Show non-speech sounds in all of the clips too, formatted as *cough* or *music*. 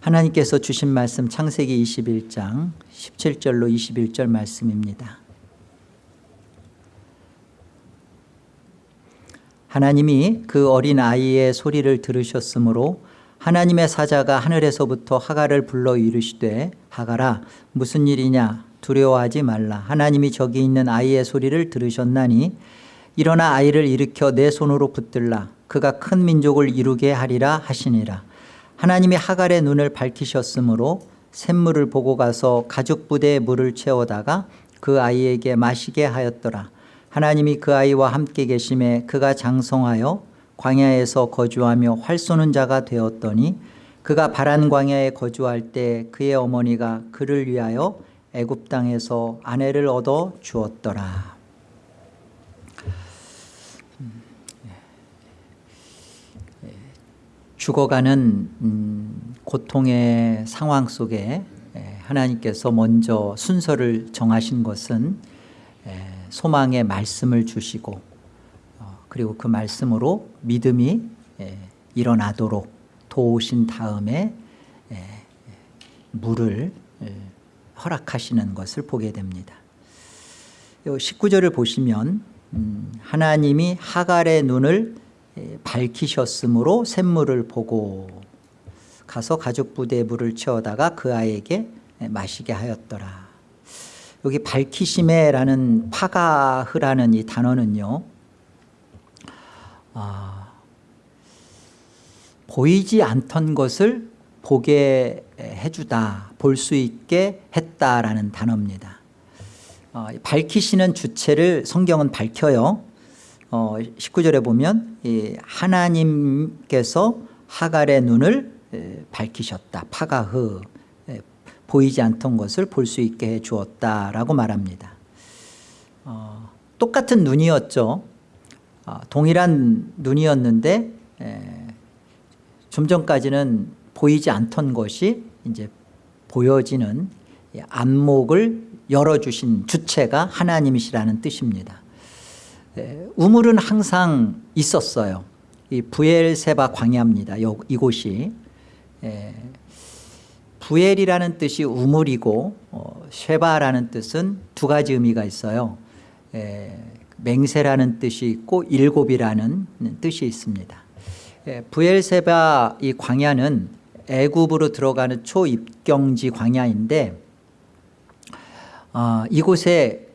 하나님께서 주신 말씀 창세기 21장 17절로 21절 말씀입니다. 하나님이 그 어린 아이의 소리를 들으셨으므로 하나님의 사자가 하늘에서부터 하갈을 불러 이르시되 하갈아 무슨 일이냐? 두려워하지 말라. 하나님이 저기 있는 아이의 소리를 들으셨나니 일어나 아이를 일으켜 내 손으로 붙들라. 그가 큰 민족을 이루게 하리라 하시니라 하나님이 하갈의 눈을 밝히셨으므로 샘물을 보고 가서 가죽 부대에 물을 채워다가 그 아이에게 마시게 하였더라. 하나님이 그 아이와 함께 계심에 그가 장성하여 광야에서 거주하며 활 쏘는 자가 되었더니 그가 바란 광야에 거주할 때 그의 어머니가 그를 위하여 애굽 땅에서 아내를 얻어 주었더라 죽어가는 음, 고통의 상황 속에 하나님께서 먼저 순서를 정하신 것은 소망의 말씀을 주시고 어, 그리고 그 말씀으로 믿음이 일어나도록 도우신 다음에 물을 허락하시는 것을 보게 됩니다. 19절을 보시면 음, 하나님이 하갈의 눈을 밝히셨으므로 샘물을 보고 가서 가죽 부대에 물을 채워다가 그 아이에게 마시게 하였더라. 여기 밝히심에라는 파가흐라는 이 단어는요 아, 보이지 않던 것을 보게 해주다 볼 수 있게 했다라는 단어입니다. 어, 밝히시는 주체를 성경은 밝혀요 어, 19절에 보면 이 하나님께서 하갈의 눈을 에, 밝히셨다. 파가흐 에, 보이지 않던 것을 볼 수 있게 해 주었다라고 말합니다. 어, 똑같은 눈이었죠. 어, 동일한 눈이었는데 에, 좀 전까지는 보이지 않던 것이 이제 보여지는 안목을 열어주신 주체가 하나님이시라는 뜻입니다 우물은 항상 있었어요. 이 부엘세바 광야입니다. 이곳이. 부엘이라는 뜻이 우물이고 어, 쉐바라는 뜻은 두 가지 의미가 있어요. 맹세라는 뜻이 있고 일곱이라는 뜻이 있습니다. 부엘세바 이 광야는 애굽으로 들어가는 초입경지 광야인데 어, 이곳에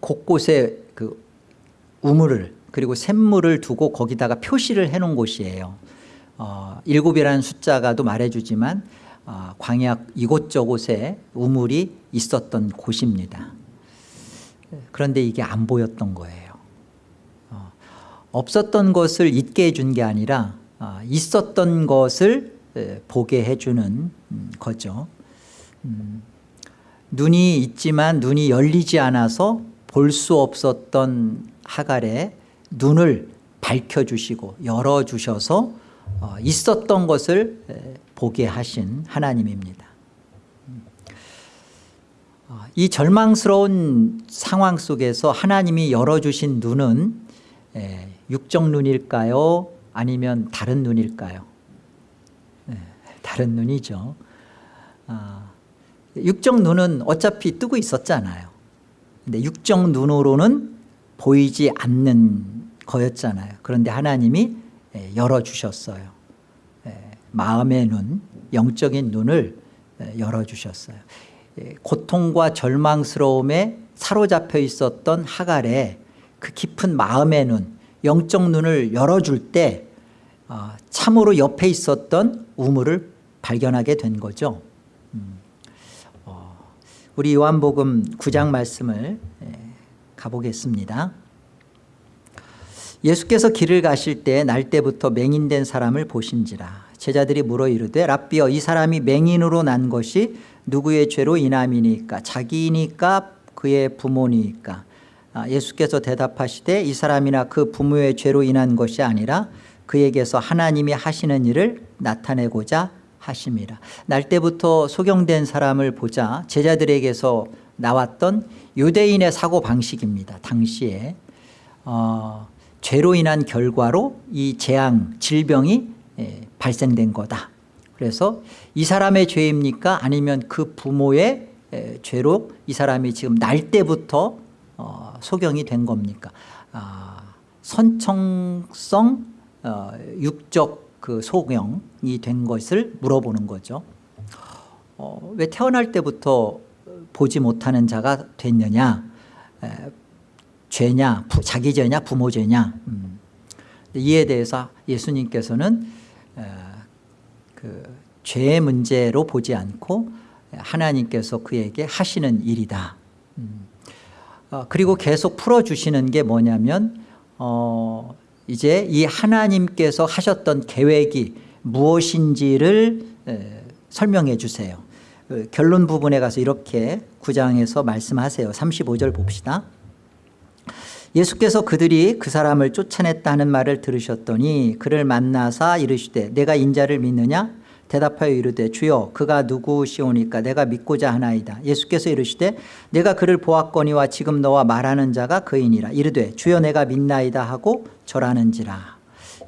곳곳에 그 우물을 그리고 샘물을 두고 거기다가 표시를 해놓은 곳이에요. 어, 일곱이라는 숫자가도 말해주지만 어, 광야 이곳저곳에 우물이 있었던 곳입니다. 그런데 이게 안 보였던 거예요. 어, 없었던 것을 잊게 해준 게 아니라 어, 있었던 것을 에, 보게 해주는 음, 거죠. 음, 눈이 있지만 눈이 열리지 않아서 볼 수 없었던 하갈의 눈을 밝혀주시고 열어주셔서 어, 있었던 것을 보게 하신 하나님입니다. 어, 이 절망스러운 상황 속에서 하나님이 열어주신 눈은 육적 눈일까요? 아니면 다른 눈일까요? 다른 눈이죠. 아, 육적 눈은 어차피 뜨고 있었잖아요. 근데 육적 눈으로는 보이지 않는 거였잖아요. 그런데 하나님이 예, 열어주셨어요. 예, 마음의 눈 영적인 눈을 예, 열어주셨어요. 고통과 절망스러움에 사로잡혀 있었던 하갈의 그 깊은 마음의 눈 영적 눈을 열어줄 때 어, 참으로 옆에 있었던 우물을 발견하게 된 거죠. 음, 어, 우리 요한복음 9장 말씀을 가보겠습니다. 예수께서 길을 가실 때 날때부터 맹인된 사람을 보신지라. 제자들이 물어 이르되 랍비여 이 사람이 맹인으로 난 것이 누구의 죄로 인함이니까? 자기니까 그의 부모니까? 아, 예수께서 대답하시되 이 사람이나 그 부모의 죄로 인한 것이 아니라 그에게서 하나님이 하시는 일을 나타내고자 하심이라 날 때부터 소경된 사람을 보자 제자들에게서 나왔던 유대인의 사고방식입니다 당시에 어, 죄로 인한 결과로 이 재앙 질병이 발생된 거다 그래서 이 사람의 죄입니까? 아니면 그 부모의 에, 죄로 이 사람이 지금 날 때부터 어, 소경이 된 겁니까? 아, 선청성 어, 육적 그 소경이 된 것을 물어보는 거죠. 어, 왜 태어날 때부터 보지 못하는 자가 됐느냐? 에, 죄냐, 부, 자기 죄냐, 부모 죄냐? 음. 이에 대해서 예수님께서는 에, 그 죄의 문제로 보지 않고 하나님께서 그에게 하시는 일이다. 음. 어, 그리고 계속 풀어주시는 게 뭐냐면 어, 이제 이 하나님께서 하셨던 계획이 무엇인지를 에, 설명해 주세요. 그 결론 부분에 가서 이렇게 9장에서 말씀하세요. 35절 봅시다. 예수께서 그들이 그 사람을 쫓아냈다는 말을 들으셨더니 그를 만나사 이르시되 내가 인자를 믿느냐 대답하여 이르되 주여 그가 누구시오니까 내가 믿고자 하나이다 예수께서 이르시되 내가 그를 보았거니와 지금 너와 말하는 자가 그이니라 이르되 주여 내가 믿나이다 하고 절하는지라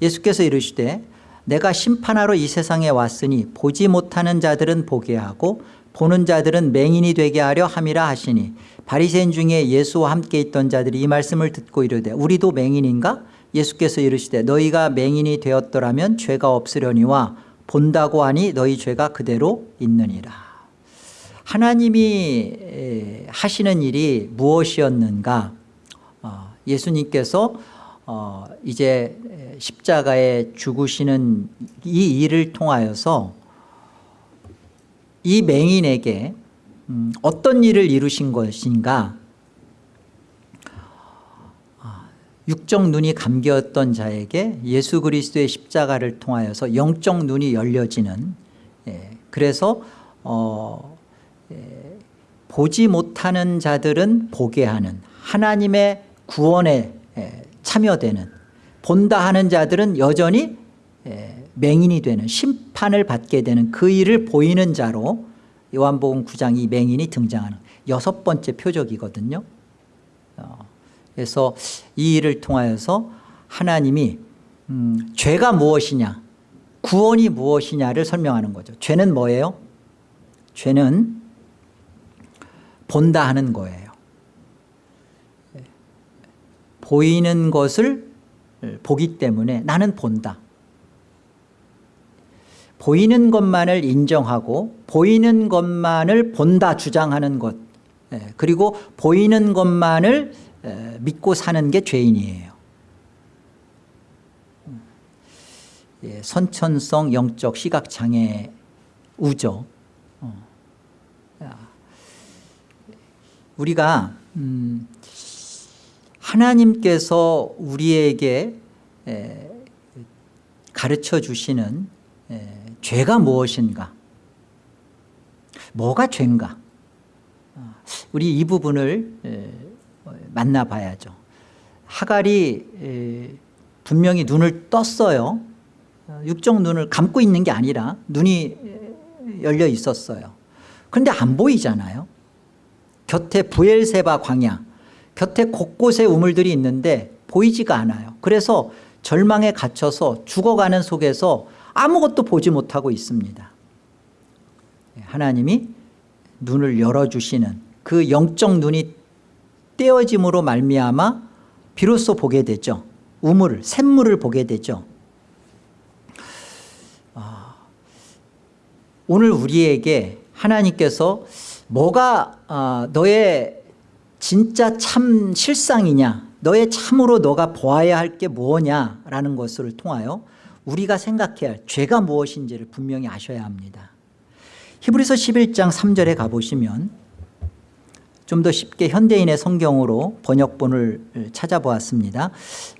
예수께서 이르시되 내가 심판하러 이 세상에 왔으니 보지 못하는 자들은 보게 하고 보는 자들은 맹인이 되게 하려 함이라 하시니 바리새인 중에 예수와 함께 있던 자들이 이 말씀을 듣고 이르되 우리도 맹인인가? 예수께서 이르시되 너희가 맹인이 되었더라면 죄가 없으려니와 본다고 하니 너희 죄가 그대로 있느니라. 하나님이 하시는 일이 무엇이었는가? 어, 예수님께서 어, 이제 십자가에 죽으시는 이 일을 통하여서 이 맹인에게 음, 어떤 일을 이루신 것인가? 아, 육적 눈이 감겼던 자에게 예수 그리스도의 십자가를 통하여서 영적 눈이 열려지는 예, 그래서 어, 예, 보지 못하는 자들은 보게 하는 하나님의 구원에 예, 참여되는 본다 하는 자들은 여전히 예, 맹인이 되는 심판을 받게 되는 그 일을 보이는 자로 요한복음 9장 이 맹인이 등장하는 여섯 번째 표적이거든요. 어, 그래서 이 일을 통하여서 하나님이 음, 죄가 무엇이냐 구원이 무엇이냐를 설명하는 거죠. 죄는 뭐예요? 죄는 본다 하는 거예요 보이는 것을 보기 때문에 나는 본다. 보이는 것만을 인정하고 보이는 것만을 본다 주장하는 것. 예, 그리고 보이는 것만을 믿고 사는 게 죄인이에요. 예, 선천성 영적 시각장애 우죠 어. 우리가 음, 하나님께서 우리에게 가르쳐 주시는 죄가 무엇인가? 뭐가 죄인가? 어, 우리 이 부분을 만나봐야죠. 하갈이 분명히 눈을 떴어요. 어, 육적 눈을 감고 있는 게 아니라 눈이 열려 있었어요. 그런데 안 보이잖아요. 곁에 부엘세바 광야 곁에 곳곳에 우물들이 있는데 보이지가 않아요. 그래서 절망에 갇혀서 죽어가는 속에서 아무것도 보지 못하고 있습니다. 하나님이 눈을 열어주시는 그 영적 눈이 떼어짐으로 말미암아 비로소 보게 되죠. 우물, 샘물을 보게 되죠. 아, 오늘 우리에게 하나님께서 뭐가 아, 너의 진짜 참 실상이냐? 너의 참으로 너가 보아야 할게 무엇냐라는 것을 통하여 우리가 생각해야 할 죄가 무엇인지를 분명히 아셔야 합니다. 히브리서 11장 3절에 가보시면 좀 더 쉽게 현대인의 성경으로 번역본을 찾아보았습니다.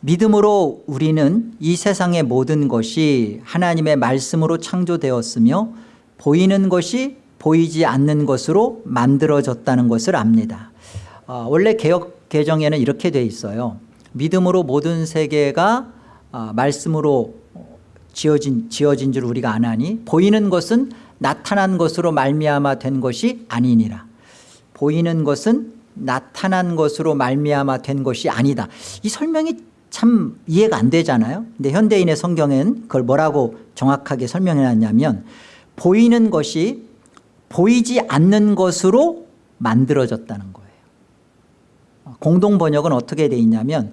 믿음으로 우리는 이 세상의 모든 것이 하나님의 말씀으로 창조되었으며 보이는 것이 보이지 않는 것으로 만들어졌다는 것을 압니다 어, 원래 개혁 개정에는 이렇게 돼 있어요. 믿음으로 모든 세계가 어, 말씀으로 지어진, 지어진 줄 우리가 아나니 보이는 것은 나타난 것으로 말미암아 된 것이 아니니라. 보이는 것은 나타난 것으로 말미암아 된 것이 아니다. 이 설명이 참 이해가 안 되잖아요. 근데 현대인의 성경엔 그걸 뭐라고 정확하게 설명해 놨냐면 보이는 것이 보이지 않는 것으로 만들어졌다는 거예요 공동 번역은 어떻게 돼 있냐면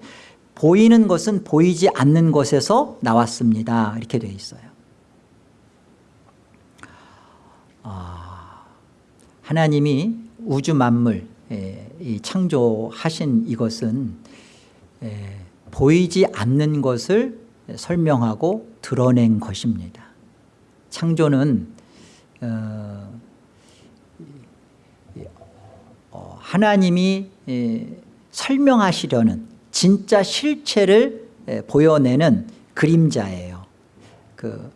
보이는 것은 보이지 않는 것에서 나왔습니다. 이렇게 돼 있어요. 아, 하나님이 우주 만물 에, 이 창조하신 이것은 에, 보이지 않는 것을 설명하고 드러낸 것입니다. 창조는 어, 어, 하나님이 에, 설명하시려는 진짜 실체를 에, 보여내는 그림자예요. 그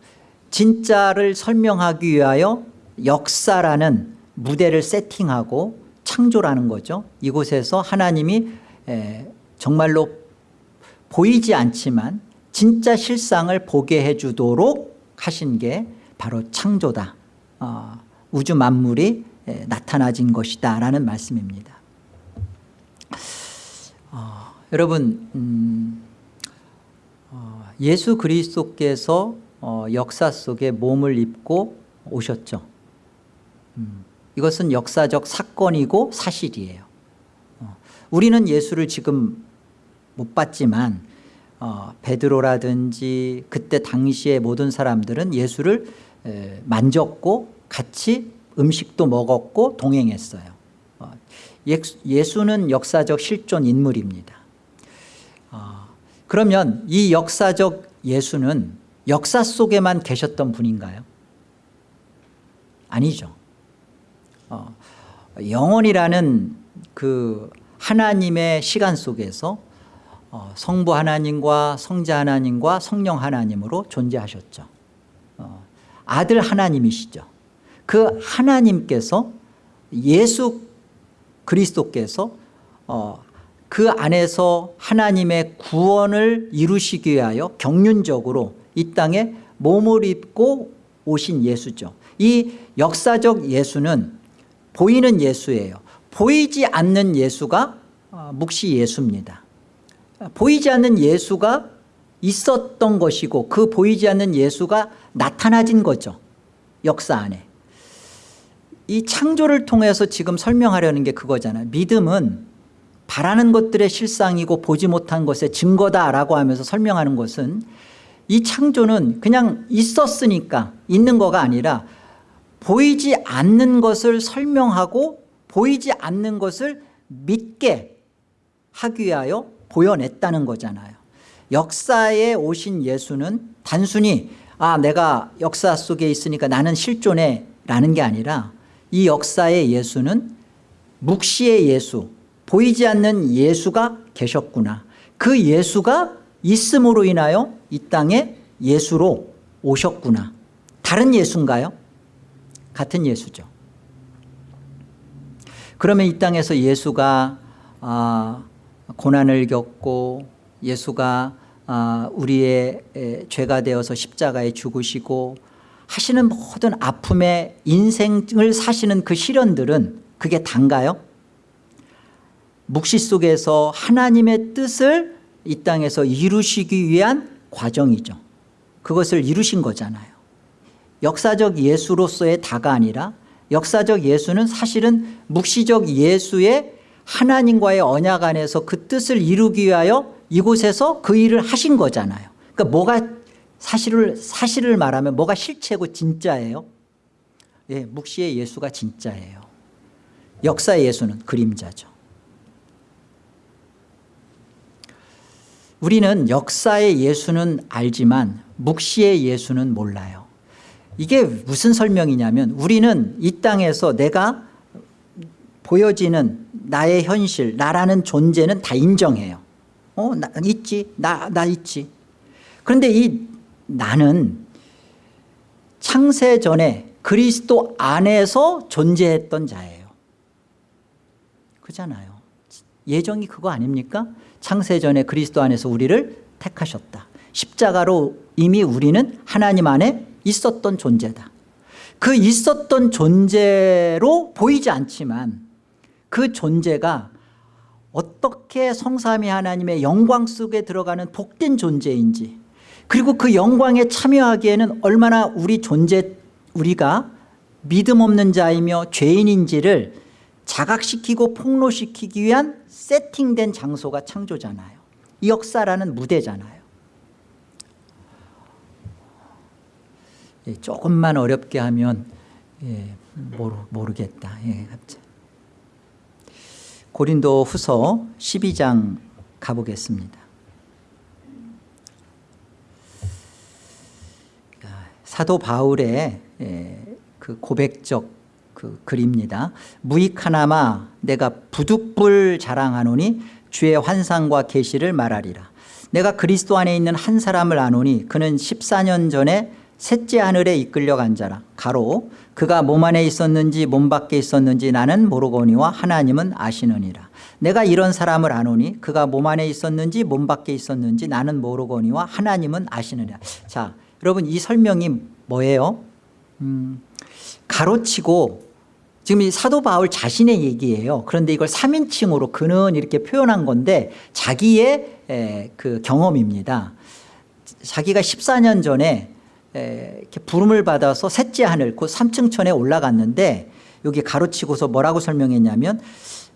진짜를 설명하기 위하여 역사라는 무대를 세팅하고 창조라는 거죠. 이곳에서 하나님이 에, 정말로 보이지 않지만 진짜 실상을 보게 해주도록 하신 게 바로 창조다. 어, 우주 만물이 에, 나타나진 것이다 라는 말씀입니다 어, 여러분 음, 어, 예수 그리스도께서 어, 역사 속에 몸을 입고 오셨죠. 음, 이것은 역사적 사건이고 사실이에요. 어, 우리는 예수를 지금 못 봤지만 어, 베드로라든지 그때 당시의 모든 사람들은 예수를 에, 만졌고 같이 음식도 먹었고 동행했어요. 어, 예수는 역사적 실존 인물입니다. 어, 그러면 이 역사적 예수는 역사 속에만 계셨던 분인가요? 아니죠. 어, 영원이라는 그 하나님의 시간 속에서 어, 성부 하나님과 성자 하나님과 성령 하나님으로 존재하셨죠. 어, 아들 하나님이시죠. 그 하나님께서 예수 그리스도께서 어, 그 안에서 하나님의 구원을 이루시기 위하여 경륜적으로 이 땅에 몸을 입고 오신 예수죠. 이 역사적 예수는 보이는 예수예요. 보이지 않는 예수가 어, 묵시 예수입니다. 보이지 않는 예수가 있었던 것이고 그 보이지 않는 예수가 나타나진 거죠. 역사 안에 이 창조를 통해서 지금 설명하려는 게 그거잖아요. 믿음은 바라는 것들의 실상이고 보지 못한 것의 증거다라고 하면서 설명하는 것은 이 창조는 그냥 있었으니까 있는 거가 아니라 보이지 않는 것을 설명하고 보이지 않는 것을 믿게 하기 위하여 보여냈다는 거잖아요. 역사에 오신 예수는 단순히 아 내가 역사 속에 있으니까 나는 실존해 라는 게 아니라 이 역사의 예수는 묵시의 예수 보이지 않는 예수가 계셨구나. 그 예수가 있음으로 인하여 이 땅에 예수로 오셨구나. 다른 예수인가요? 같은 예수죠. 그러면 이 땅에서 예수가 아, 고난을 겪고 예수가 아, 우리의 죄가 되어서 십자가에 죽으시고 하시는 모든 아픔의 인생을 사시는 그 시련들은 그게 단가요? 묵시 속에서 하나님의 뜻을 이 땅에서 이루시기 위한 과정이죠. 그것을 이루신 거잖아요. 역사적 예수로서의 다가 아니라 역사적 예수는 사실은 묵시적 예수의 하나님과의 언약 안에서 그 뜻을 이루기 위하여 이곳에서 그 일을 하신 거잖아요. 그러니까 뭐가 사실을, 사실을 말하면 뭐가 실체고 진짜예요? 예, 묵시의 예수가 진짜예요. 역사의 예수는 그림자죠. 우리는 역사의 예수는 알지만 묵시의 예수는 몰라요. 이게 무슨 설명이냐면 우리는 이 땅에서 내가 보여지는 나의 현실 나라는 존재는 다 인정해요. 어, 나 있지? 나, 나 있지. 그런데 이 나는 창세 전에 그리스도 안에서 존재했던 자예요. 그잖아요. 예정이 그거 아닙니까? 창세 전에 그리스도 안에서 우리를 택하셨다. 십자가로 이미 우리는 하나님 안에 있었던 존재다. 그 있었던 존재로 보이지 않지만 그 존재가 어떻게 성삼위 하나님의 영광 속에 들어가는 복된 존재인지 그리고 그 영광에 참여하기에는 얼마나 우리 존재 우리가 믿음 없는 자이며 죄인인지를 자각시키고 폭로시키기 위한 세팅된 장소가 창조잖아요. 이 역사라는 무대잖아요. 예, 조금만 어렵게 하면 예, 모르, 모르겠다. 예. 고린도 후서 12장 가보겠습니다 사도 바울의 예, 그 고백적 그 글입니다. 무익하나마 내가 부득불 자랑하노니 주의 환상과 계시를 말하리라. 내가 그리스도 안에 있는 한 사람을 아노니 그는 14년 전에 셋째 하늘에 이끌려 간 자라. 가로 그가 몸 안에 있었는지 몸 밖에 있었는지 나는 모르거니와 하나님은 아시느니라. 내가 이런 사람을 아노니 그가 몸 안에 있었는지 몸 밖에 있었는지 나는 모르거니와 하나님은 아시느니라. 자 여러분 이 설명이 뭐예요? 음, 가로치고 지금 이 사도 바울 자신의 얘기예요. 그런데 이걸 3인칭으로 그는 이렇게 표현한 건데 자기의 에, 그 경험입니다. 자기가 14년 전에 에, 이렇게 부름을 받아서 셋째 하늘 곧 3층 천에 올라갔는데 여기 가로치고서 뭐라고 설명했냐면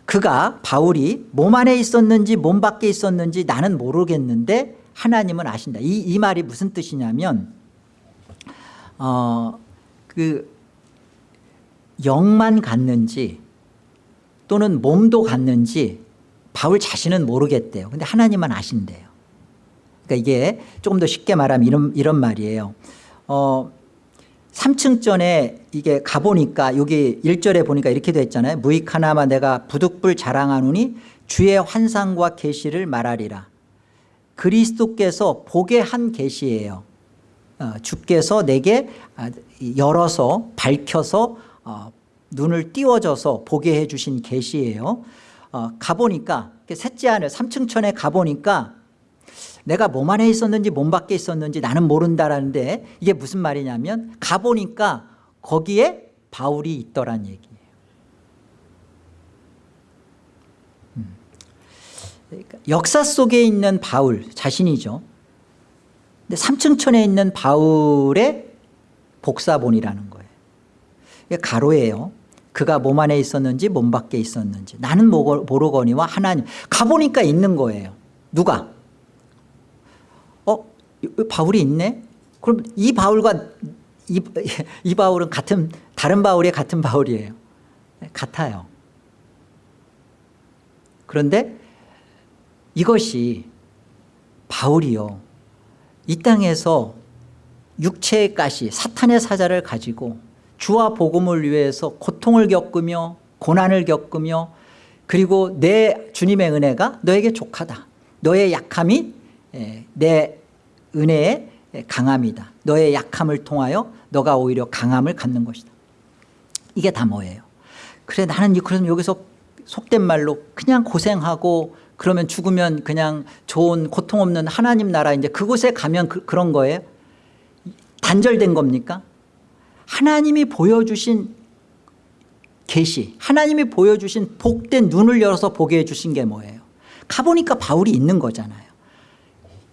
그가 바울이 몸 안에 있었는지 몸 밖에 있었는지 나는 모르겠는데 하나님은 아신다. 이, 이 말이 무슨 뜻이냐면 어, 그 영만 갔는지 또는 몸도 갔는지 바울 자신은 모르겠대요. 근데 하나님만 아신대요. 그러니까 이게 조금 더 쉽게 말하면 이런, 이런 말이에요. 어, 3층 전에 이게 가보니까 여기 1절에 보니까 이렇게 돼 있잖아요. 무익하나마 내가 부득불 자랑하노니 주의 환상과 계시를 말하리라. 그리스도께서 보게 한 계시예요. 어, 주께서 내게 아, 열어서 밝혀서 어, 눈을 띄워줘서 보게 해주신 계시예요. 어, 가보니까 셋째 하늘 3층 천에 가보니까 내가 몸 안에 있었는지 몸 밖에 있었는지 나는 모른다라는데 이게 무슨 말이냐면 가보니까 거기에 바울이 있더란 얘기예요. 음. 그러니까 역사 속에 있는 바울 자신이죠. 근데 3층 천에 있는 바울의 복사본이라는 거예요. 가로예요. 그가 몸 안에 있었는지 몸 밖에 있었는지 나는 모르거니와 하나님 가보니까 있는 거예요. 누가? 어? 바울이 있네? 그럼 이 바울과 이, 이 바울은 같은 다른 바울의 같은 바울이에요. 같아요. 그런데 이것이 바울이요. 이 땅에서 육체의 가시 사탄의 사자를 가지고 주와 복음을 위해서 고통을 겪으며 고난을 겪으며 그리고 내 주님의 은혜가 너에게 족하다. 너의 약함이 내 은혜의 강함이다. 너의 약함을 통하여 너가 오히려 강함을 갖는 것이다. 이게 다 뭐예요? 그래 나는 그럼 여기서 속된 말로 그냥 고생하고 그러면 죽으면 그냥 좋은 고통 없는 하나님 나라 이제 그곳에 가면 그, 런 거예요? 단절된 겁니까? 하나님이 보여주신 계시 하나님이 보여주신 복된 눈을 열어서 보게 해주신 게 뭐예요? 가보니까 바울이 있는 거잖아요.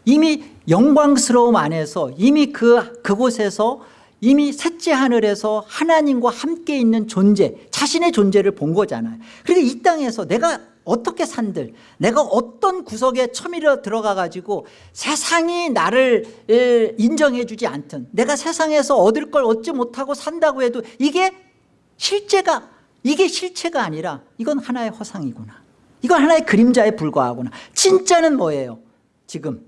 이미 영광스러움 안에서 이미 그, 그곳에서 이미 셋째 하늘에서 하나님과 함께 있는 존재 자신의 존재를 본 거잖아요. 그러니까 이 땅에서 내가 어떻게 산들? 내가 어떤 구석에 처밀어 들어가 가지고 세상이 나를 인정해 주지 않든 내가 세상에서 얻을 걸 얻지 못하고 산다고 해도 이게 실제가 이게 실체가 아니라 이건 하나의 허상이구나. 이건 하나의 그림자에 불과하구나. 진짜는 뭐예요? 지금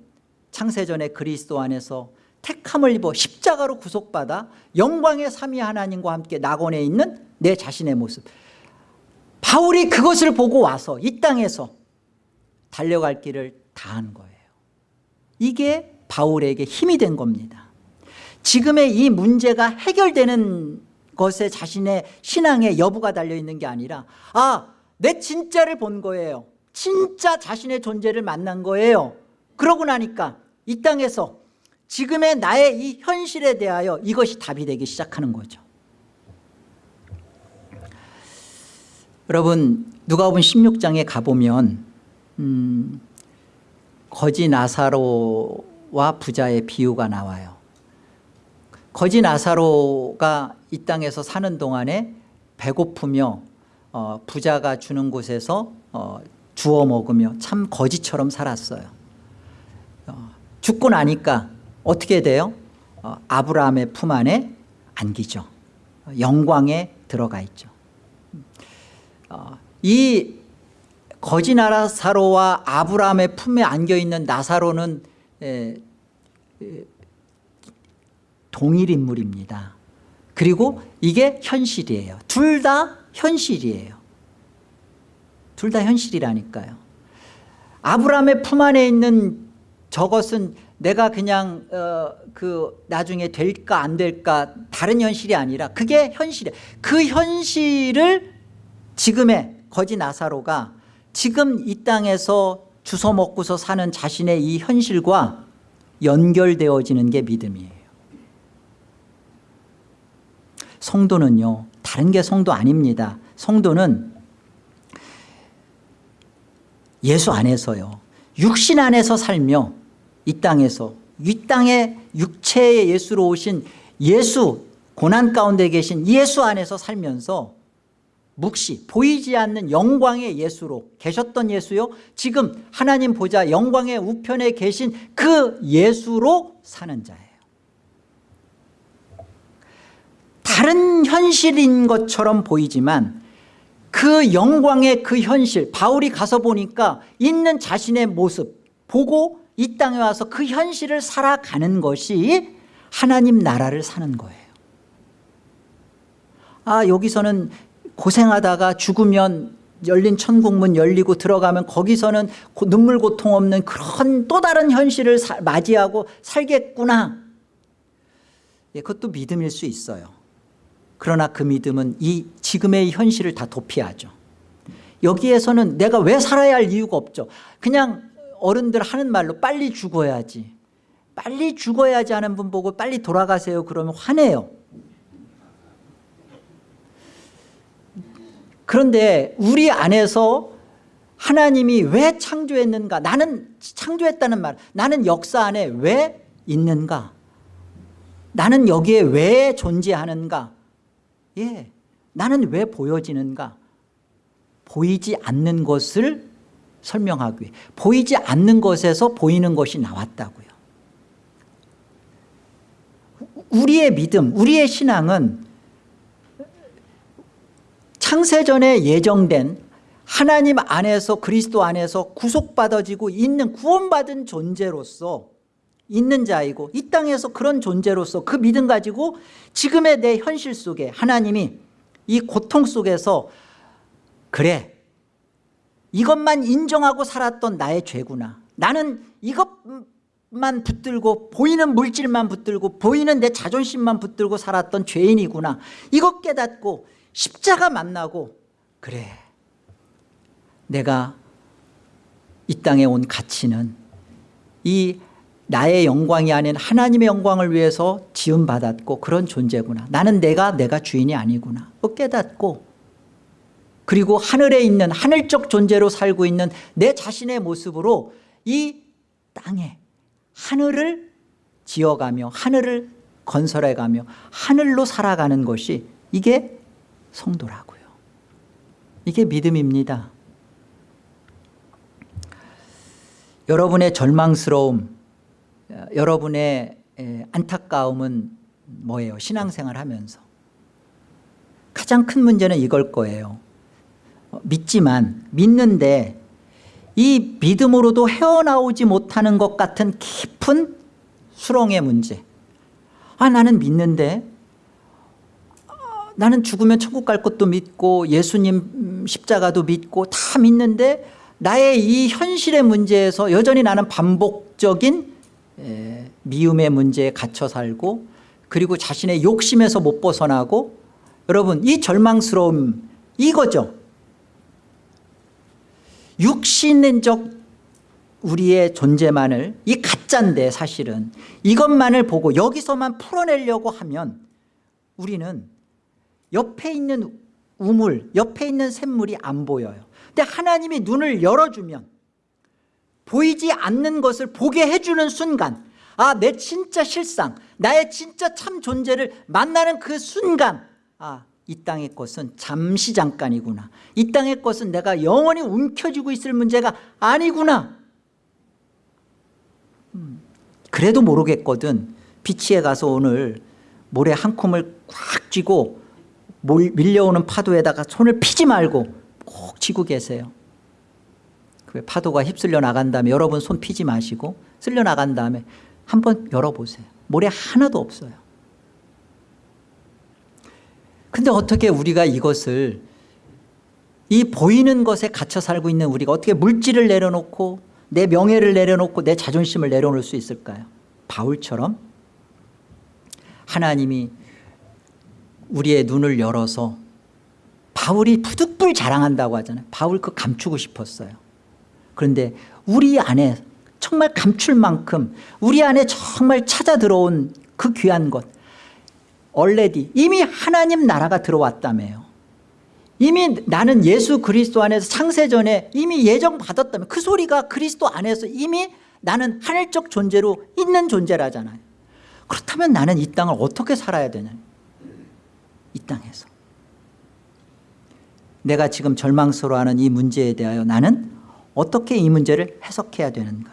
창세전에 그리스도 안에서 택함을 입어 십자가로 구속받아 영광의 삼위 하나님과 함께 낙원에 있는 내 자신의 모습 바울이 그것을 보고 와서 이 땅에서 달려갈 길을 다한 거예요. 이게 바울에게 힘이 된 겁니다. 지금의 이 문제가 해결되는 것에 자신의 신앙의 여부가 달려있는 게 아니라 아내 진짜를 본 거예요. 진짜 자신의 존재를 만난 거예요. 그러고 나니까 이 땅에서 지금의 나의 이 현실에 대하여 이것이 답이 되기 시작하는 거죠 여러분 누가복음 16장에 가보면 음, 거지 나사로와 부자의 비유가 나와요. 거지 나사로가 이 땅에서 사는 동안에 배고프며 어, 부자가 주는 곳에서 어, 주워 먹으며 참 거지처럼 살았어요. 어, 죽고 나니까 어떻게 돼요? 어, 아브라함의 품 안에 안기죠. 영광에 들어가 있죠. 어, 이 거지 나사로와 아브라함의 품에 안겨있는 나사로는 동일 인물입니다. 그리고 이게 현실이에요. 둘 다 현실이에요. 둘 다 현실이라니까요. 아브라함의 품 안에 있는 저것은 내가 그냥 어, 그 나중에 될까 안 될까 다른 현실이 아니라 그게 현실이에요. 그 현실을 지금의 거지 나사로가 지금 이 땅에서 주워 먹고서 사는 자신의 이 현실과 연결되어지는 게 믿음이에요. 성도는요 다른 게 성도 아닙니다. 성도는 예수 안에서요 육신 안에서 살며 이 땅에서 이 땅에 육체의 예수로 오신 예수 고난 가운데 계신 예수 안에서 살면서 묵시 보이지 않는 영광의 예수로 계셨던 예수요. 지금 하나님 보자 영광의 우편에 계신 그 예수로 사는 자예요. 다른 현실인 것처럼 보이지만 그 영광의 그 현실 바울이 가서 보니까 있는 자신의 모습 보고 이 땅에 와서 그 현실을 살아가는 것이 하나님 나라를 사는 거예요. 아 여기서는 고생하다가 죽으면 열린 천국문 열리고 들어가면 거기서는 눈물 고통 없는 그런 또 다른 현실을 사, 맞이하고 살겠구나. 예, 그것도 믿음일 수 있어요. 그러나 그 믿음은 이 지금의 현실을 다 도피하죠. 여기에서는 내가 왜 살아야 할 이유가 없죠. 그냥 어른들 하는 말로 빨리 죽어야지. 빨리 죽어야지 하는 분 보고 빨리 돌아가세요. 그러면 화내요 그런데 우리 안에서 하나님이 왜 창조했는가? 나는 창조했다는 말. 나는 역사 안에 왜 있는가? 나는 여기에 왜 존재하는가? 예, 나는 왜 보여지는가? 보이지 않는 것을 설명하기 위해. 보이지 않는 것에서 보이는 것이 나왔다고요. 우리의 믿음 우리의 신앙은 창세전에 예정된 하나님 안에서 그리스도 안에서 구속받아지고 있는 구원받은 존재로서 있는 자이고 이 땅에서 그런 존재로서 그 믿음 가지고 지금의 내 현실 속에 하나님이 이 고통 속에서 그래 이것만 인정하고 살았던 나의 죄구나. 나는 이것만 붙들고 보이는 물질만 붙들고 보이는 내 자존심만 붙들고 살았던 죄인이구나. 이것 깨닫고 십자가 만나고 그래 내가 이 땅에 온 가치는 이 나의 영광이 아닌 하나님의 영광을 위해서 지음받았고 그런 존재구나. 나는 내가 내가 주인이 아니구나. 깨닫고. 그리고 하늘에 있는 하늘적 존재로 살고 있는 내 자신의 모습으로 이 땅에 하늘을 지어가며 하늘을 건설해가며 하늘로 살아가는 것이 이게 성도라고요. 이게 믿음입니다. 여러분의 절망스러움 여러분의 안타까움은 뭐예요? 신앙생활 하면서. 가장 큰 문제는 이걸 거예요. 어, 믿지만 믿는데 이 믿음으로도 헤어나오지 못하는 것 같은 깊은 수렁의 문제. 아 나는 믿는데 나는 죽으면 천국 갈 것도 믿고 예수님 십자가도 믿고 다 믿는데 나의 이 현실의 문제에서 여전히 나는 반복적인 미움의 문제에 갇혀 살고 그리고 자신의 욕심에서 못 벗어나고 여러분 이 절망스러움 이거죠. 육신적 우리의 존재만을 이 가짜인데 사실은 이것만을 보고 여기서만 풀어내려고 하면 우리는 옆에 있는 우물 옆에 있는 샘물이 안 보여요. 근데 하나님이 눈을 열어주면 보이지 않는 것을 보게 해주는 순간 아 내 진짜 실상 나의 진짜 참 존재를 만나는 그 순간 아 이 땅의 것은 잠시 잠깐이구나. 이 땅의 것은 내가 영원히 움켜쥐고 있을 문제가 아니구나. 음, 그래도 모르겠거든. 비치에 가서 오늘 모래 한 콤을 꽉 쥐고 몰- 밀려오는 파도에다가 손을 피지 말고 꼭 쥐고 계세요. 그 파도가 휩쓸려 나간 다음에 여러분 손 피지 마시고 쓸려 나간 다음에 한번 열어보세요. 모래 하나도 없어요. 근데 어떻게 우리가 이것을 이 보이는 것에 갇혀 살고 있는 우리가 어떻게 물질을 내려놓고 내 명예를 내려놓고 내 자존심을 내려놓을 수 있을까요? 바울처럼 하나님이 우리의 눈을 열어서 바울이 부득불 자랑한다고 하잖아요. 바울 그 감추고 싶었어요. 그런데 우리 안에 정말 감출 만큼 우리 안에 정말 찾아 들어온 그 귀한 것 얼레디 이미 하나님 나라가 들어왔다며요. 이미 나는 예수 그리스도 안에서 창세전에 이미 예정받았다며. 그 소리가 그리스도 안에서 이미 나는 하늘적 존재로 있는 존재라잖아요. 그렇다면 나는 이 땅을 어떻게 살아야 되냐 이 땅에서. 내가 지금 절망스러워하는 이 문제에 대하여 나는 어떻게 이 문제를 해석해야 되는가?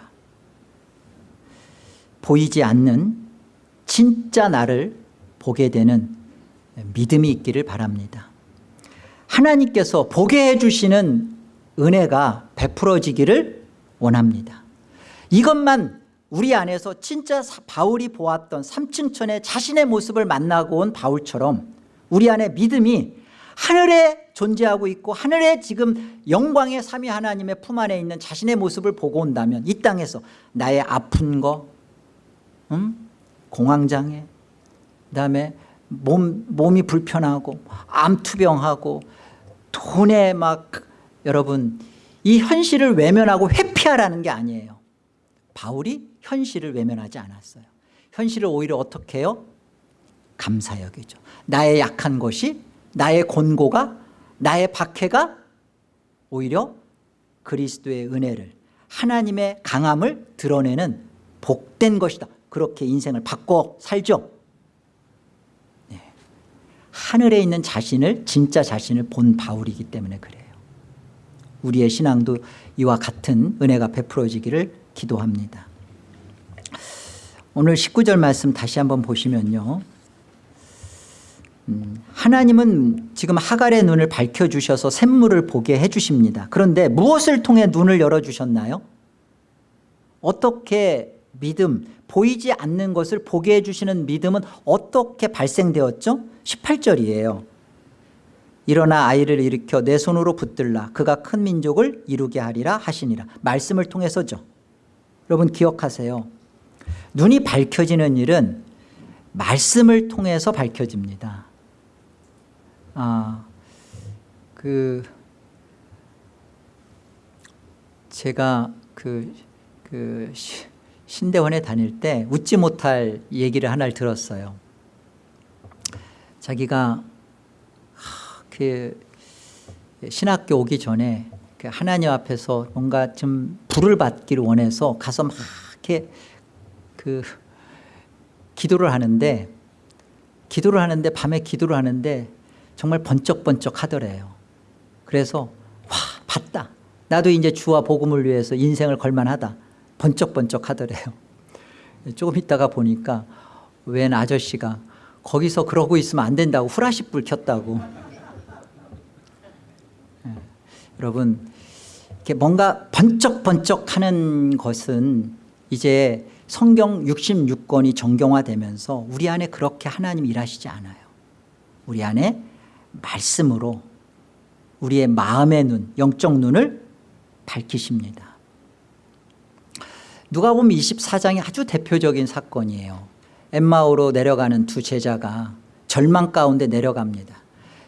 보이지 않는 진짜 나를 보게 되는 믿음이 있기를 바랍니다. 하나님께서 보게 해주시는 은혜가 베풀어지기를 원합니다. 이것만 우리 안에서 진짜 사- 바울이 보았던 삼층천의 자신의 모습을 만나고 온 바울처럼 우리 안에 믿음이 하늘에 존재하고 있고 하늘에 지금 영광의 삼위 하나님의 품 안에 있는 자신의 모습을 보고 온다면 이 땅에서 나의 아픈 거 음? 공황장애 그다음에 몸, 몸이 불편하고 암투병하고 돈에 막 여러분 이 현실을 외면하고 회피하라는 게 아니에요 바울이 현실을 외면하지 않았어요 현실을 오히려 어떻게 해요? 감사 여기죠. 나의 약한 것이 나의 곤고가 나의 박해가 오히려 그리스도의 은혜를 하나님의 강함을 드러내는 복된 것이다. 그렇게 인생을 바꿔 살죠. 네. 하늘에 있는 자신을 진짜 자신을 본 바울이기 때문에 그래요. 우리의 신앙도 이와 같은 은혜가 베풀어지기를 기도합니다. 오늘 19절 말씀 다시 한번 보시면요. 음, 하나님은 지금 하갈의 눈을 밝혀주셔서 샘물을 보게 해주십니다. 그런데 무엇을 통해 눈을 열어주셨나요? 어떻게 믿음 보이지 않는 것을 보게 해주시는 믿음은 어떻게 발생되었죠? 18절이에요. 일어나 아이를 일으켜 내 손으로 붙들라. 그가 큰 민족을 이루게 하리라 하시니라. 말씀을 통해서죠. 여러분 기억하세요. 눈이 밝혀지는 일은 말씀을 통해서 밝혀집니다 아, 그 제가 그, 그 시- 신대원에 다닐 때 웃지 못할 얘기를 하나를 들었어요. 자기가 하, 그 신학교 오기 전에 그 하나님 앞에서 뭔가 좀 불을 받기를 원해서 가서 막 이렇게 그 기도를 하는데 기도를 하는데 밤에 기도를 하는데 정말 번쩍번쩍 하더래요. 그래서 와 봤다. 나도 이제 주와 복음을 위해서 인생을 걸만하다. 번쩍번쩍 하더래요. *laughs* 조금 있다가 보니까 웬 아저씨가 거기서 그러고 있으면 안 된다고 후라시 불 켰다고. *laughs* 예. 여러분 이렇게 뭔가 번쩍번쩍 하는 것은 이제 성경 66권이 정경화되면서 우리 안에 그렇게 하나님 일하시지 않아요. 우리 안에 말씀으로 우리의 마음의 눈, 영적 눈을 밝히십니다. 누가 보면 24장이 아주 대표적인 사건이에요. 엠마오로 내려가는 두 제자가 절망 가운데 내려갑니다.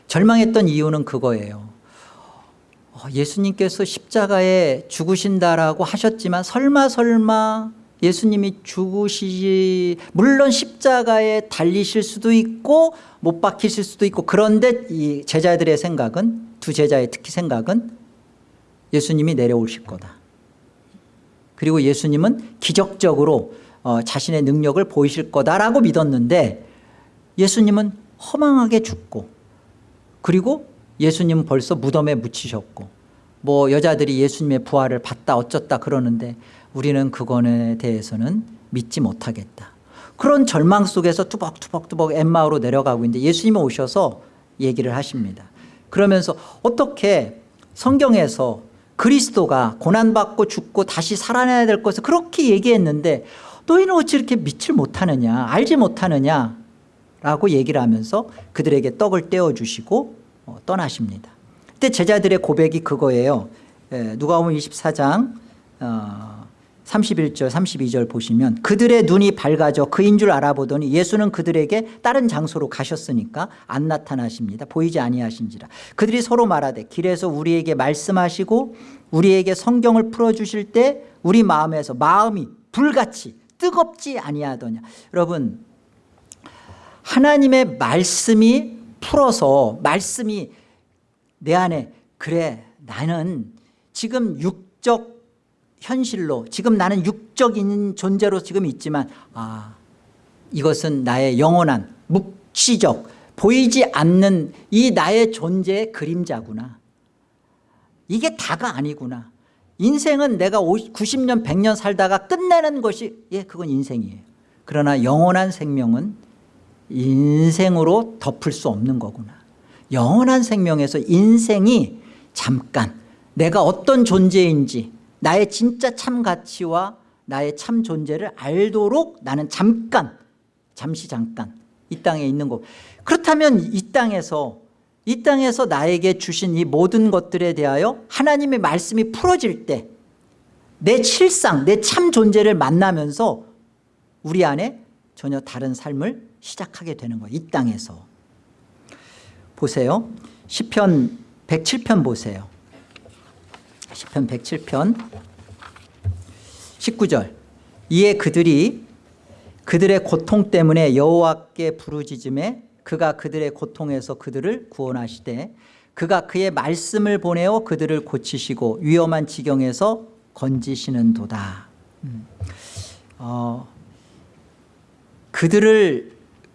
절망했던 이유는 그거예요. 어, 예수님께서 십자가에 죽으신다라고 하셨지만 설마 설마 예수님이 죽으시지 물론 십자가에 달리실 수도 있고 못 박히실 수도 있고 그런데 이 제자들의 생각은 두 제자의 특히 생각은 예수님이 내려오실 거다. 그리고 예수님은 기적적으로 어, 자신의 능력을 보이실 거다라고 믿었는데 예수님은 허망하게 죽고 그리고 예수님은 벌써 무덤에 묻히셨고 뭐 여자들이 예수님의 부활을 봤다 어쩌다 그러는데 우리는 그거에 대해서는 믿지 못하겠다. 그런 절망 속에서 투벅투벅투벅 엠마오로 내려가고 있는데 예수님이 오셔서 얘기를 하십니다. 그러면서 어떻게 성경에서 그리스도가 고난받고 죽고 다시 살아나야 될 것을 그렇게 얘기했는데 너희는 어찌 이렇게 믿질 못하느냐 알지 못하느냐 라고 얘기를 하면서 그들에게 떡을 떼어주시고 어, 떠나십니다. 그때 제자들의 고백이 그거예요. 에, 누가복음 24장 어, 31절 32절 보시면 그들의 눈이 밝아져 그인 줄 알아보더니 예수는 그들에게 다른 장소로 가셨으니까 안 나타나십니다. 보이지 아니하신지라. 그들이 서로 말하되 길에서 우리에게 말씀하시고 우리에게 성경을 풀어주실 때 우리 마음에서 마음이 불같이 뜨겁지 아니하더냐. 여러분 하나님의 말씀이 풀어서 말씀이 내 안에 그래 나는 지금 육적 현실로 지금 나는 육적인 존재로 지금 있지만 아 이것은 나의 영원한 묵시적 보이지 않는 이 나의 존재의 그림자구나. 이게 다가 아니구나. 인생은 내가 50, 90년 100년 살다가 끝내는 것이 예 그건 인생이에요. 그러나 영원한 생명은 인생으로 덮을 수 없는 거구나. 영원한 생명에서 인생이 잠깐 내가 어떤 존재인지 나의 진짜 참 가치와 나의 참 존재를 알도록 나는 잠깐 잠시 잠깐 이 땅에 있는 거 그렇다면 이 땅에서 이 땅에서 나에게 주신 이 모든 것들에 대하여 하나님의 말씀이 풀어질 때 내 실상 내 참 존재를 만나면서 우리 안에 전혀 다른 삶을 시작하게 되는 거예요 이 땅에서. 보세요. 10편 107편 보세요 10편 107편. 19절. 이에 그들이 그들의 고통 때문에 여호와께 부르짖음에 그가 그들의 고통에서 그들을 구원하시되 그가 그의 말씀을 보내어 그들을 고치시고 위험한 지경에서 건지시는 도다. 음. 어, 그들을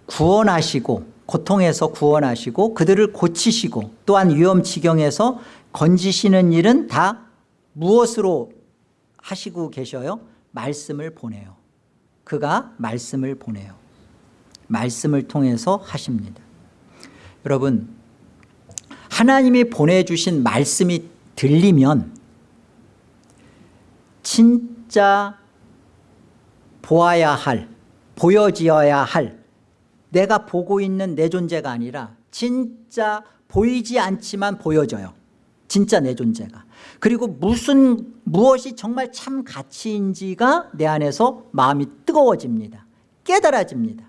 구원하시고 고통에서 구원하시고 그들을 고치시고 또한 위험 지경에서 건지시는 일은 다 무엇으로 하시고 계셔요? 말씀을 보내요. 그가 말씀을 보내요. 말씀을 통해서 하십니다. 여러분 하나님이 보내주신 말씀이 들리면 진짜 보아야 할 보여지어야 할 내가 보고 있는 내 존재가 아니라 진짜 보이지 않지만 보여져요. 진짜 내 존재가 그리고 무슨 무엇이 정말 참 가치인지가 내 안에서 마음이 뜨거워집니다. 깨달아집니다.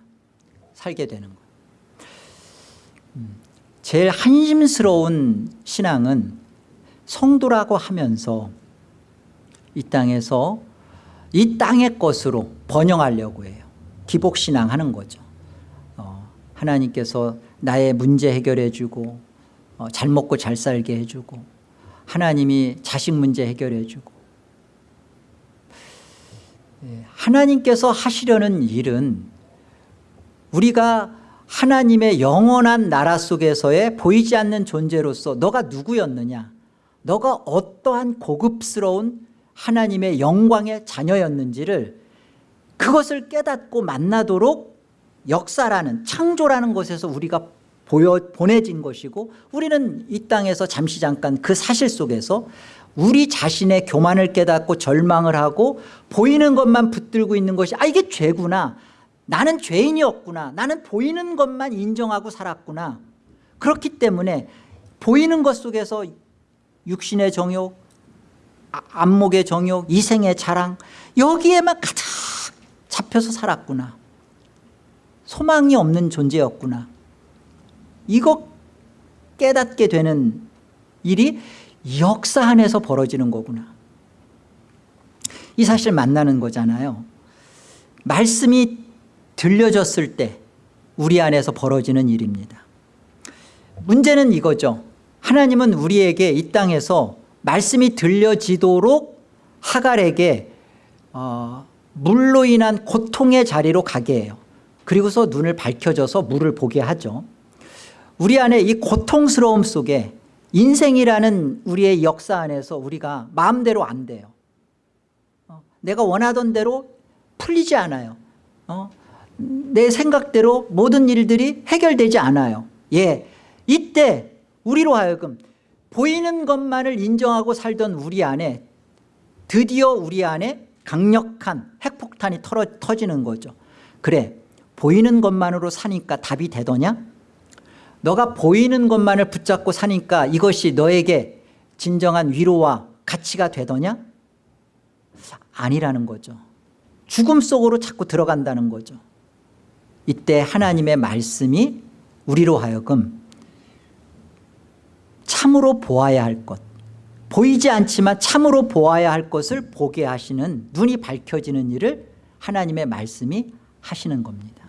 살게 되는 거예요 음, 제일 한심스러운 신앙은 성도라고 하면서 이 땅에서 이 땅의 것으로 번영하려고 해요. 기복신앙 하는 거죠. 어, 하나님께서 나의 문제 해결해 주고 어, 잘 먹고 잘 살게 해주고 하나님이 자식 문제 해결해 주고 예, 하나님께서 하시려는 일은 우리가 하나님의 영원한 나라 속에서의 보이지 않는 존재로서 너가 누구였느냐? 너가 어떠한 고급스러운 하나님의 영광의 자녀였는지를 그것을 깨닫고 만나도록 역사라는 창조라는 것에서 우리가 보여, 보내진 것이고 우리는 이 땅에서 잠시 잠깐 그 사실 속에서 우리 자신의 교만을 깨닫고 절망을 하고 보이는 것만 붙들고 있는 것이 아 이게 죄구나. 나는 죄인이었구나. 나는 보이는 것만 인정하고 살았구나. 그렇기 때문에 보이는 것 속에서 육신의 정욕 아, 안목의 정욕 이생의 자랑 여기에만 가득 잡혀서 살았구나. 소망이 없는 존재였구나 이거 깨닫게 되는 일이 역사 안에서 벌어지는 거구나. 이 사실 만나는 거잖아요. 말씀이 들려졌을 때 우리 안에서 벌어지는 일입니다. 문제는 이거죠. 하나님은 우리에게 이 땅에서 말씀이 들려지도록 하갈에게 어, 물로 인한 고통의 자리로 가게 해요. 그리고서 눈을 밝혀져서 물을 보게 하죠 우리 안에 이 고통스러움 속에 인생이라는 우리의 역사 안에서 우리가 마음대로 안 돼요. 어, 내가 원하던 대로 풀리지 않아요. 어, 내 생각대로 모든 일들이 해결되지 않아요. 예, 이때 우리로 하여금 보이는 것만을 인정하고 살던 우리 안에 드디어 우리 안에 강력한 핵폭탄이 털어, 터지는 거죠. 그래 보이는 것만으로 사니까 답이 되더냐 너가 보이는 것만을 붙잡고 사니까 이것이 너에게 진정한 위로와 가치가 되더냐? 아니라는 거죠. 죽음 속으로 자꾸 들어간다는 거죠. 이때 하나님의 말씀이 우리로 하여금 참으로 보아야 할 것 보이지 않지만 참으로 보아야 할 것을 보게 하시는 눈이 밝혀지는 일을 하나님의 말씀이 하시는 겁니다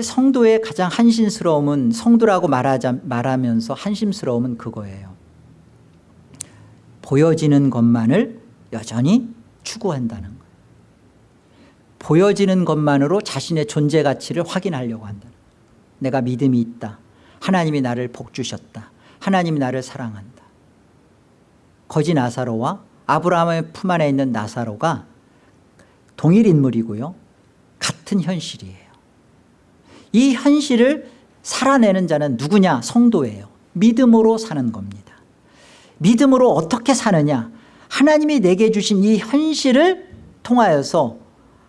성도의 가장 한심스러움은 성도라고 말하자, 말하면서 한심스러움은 그거예요. 보여지는 것만을 여전히 추구한다는 거예요. 보여지는 것만으로 자신의 존재 가치를 확인하려고 한다 내가 믿음이 있다. 하나님이 나를 복주셨다. 하나님이 나를 사랑한다. 거지 나사로와 아브라함의 품 안에 있는 나사로가 동일 인물이고요. 같은 현실이에요 이 현실을 살아내는 자는 누구냐? 성도예요. 믿음으로 사는 겁니다. 믿음으로 어떻게 사느냐? 하나님이 내게 주신 이 현실을 통하여서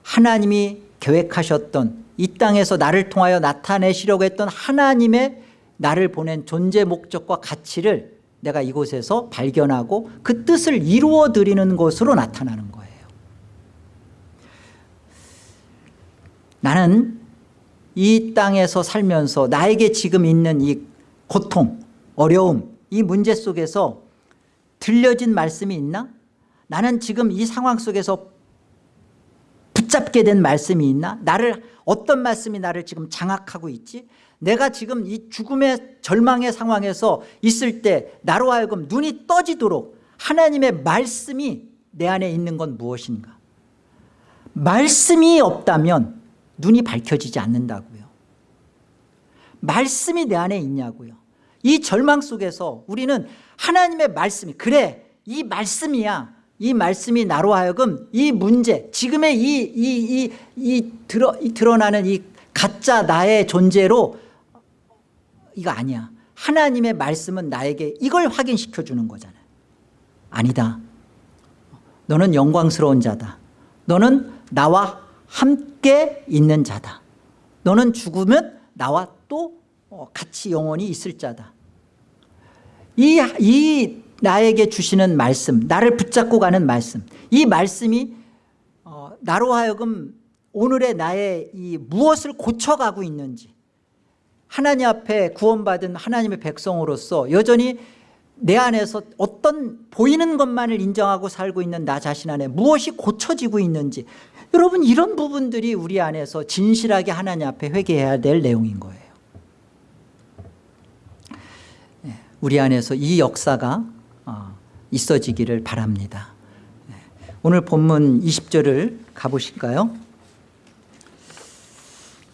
하나님이 계획하셨던 이 땅에서 나를 통하여 나타내시려고 했던 하나님의 나를 보낸 존재 목적과 가치를 내가 이곳에서 발견하고 그 뜻을 이루어 드리는 것으로 나타나는 거예요. 나는 이 땅에서 살면서 나에게 지금 있는 이 고통 어려움 이 문제 속에서 들려진 말씀이 있나? 나는 지금 이 상황 속에서 붙잡게 된 말씀이 있나? 나를 어떤 말씀이 나를 지금 장악하고 있지? 내가 지금 이 죽음의 절망의 상황에서 있을 때 나로 하여금 눈이 떠지도록 하나님의 말씀이 내 안에 있는 건 무엇인가? 말씀이 없다면 눈이 밝혀지지 않는다고요. 말씀이 내 안에 있냐고요. 이 절망 속에서 우리는 하나님의 말씀이 그래 이 말씀이야. 이 말씀이 나로 하여금 이 문제 지금의 이, 이, 이, 이, 드러, 이 드러나는 이 가짜 나의 존재로 이거 아니야. 하나님의 말씀은 나에게 이걸 확인시켜 주는 거잖아요 아니다. 너는 영광스러운 자다. 너는 나와 함께 있는 자다. 너는 죽으면 나와 또 어, 같이 영원히 있을 자다. 이, 이 나에게 주시는 말씀 나를 붙잡고 가는 말씀 이 말씀이 어, 나로 하여금 오늘의 나의 이 무엇을 고쳐가고 있는지 하나님 앞에 구원받은 하나님의 백성으로서 여전히 내 안에서 어떤 보이는 것만을 인정하고 살고 있는 나 자신 안에 무엇이 고쳐지고 있는지 여러분 이런 부분들이 우리 안에서 진실하게 하나님 앞에 회개해야 될 내용인 거예요. 네, 우리 안에서 이 역사가 어, 있어지기를 바랍니다. 네, 오늘 본문 20절을 가보실까요?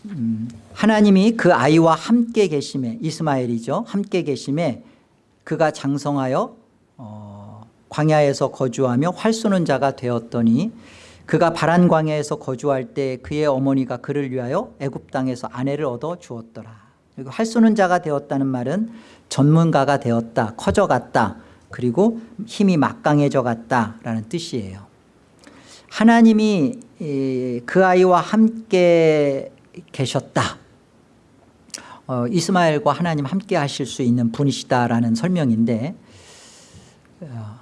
음, 하나님이 그 아이와 함께 계심에 이스마엘이죠. 함께 계심에 그가 장성하여 어, 광야에서 거주하며 활 쏘는 자가 되었더니 그가 바란 광야에서 거주할 때 그의 어머니가 그를 위하여 애굽 땅에서 아내를 얻어 주었더라. 그리고 활 쏘는 자가 되었다는 말은 전문가가 되었다 커져갔다 그리고 힘이 막강해져 갔다라는 뜻이에요. 하나님이 그 아이와 함께 계셨다. 어, 이스마엘과 하나님 함께 하실 수 있는 분이시다라는 설명인데 어,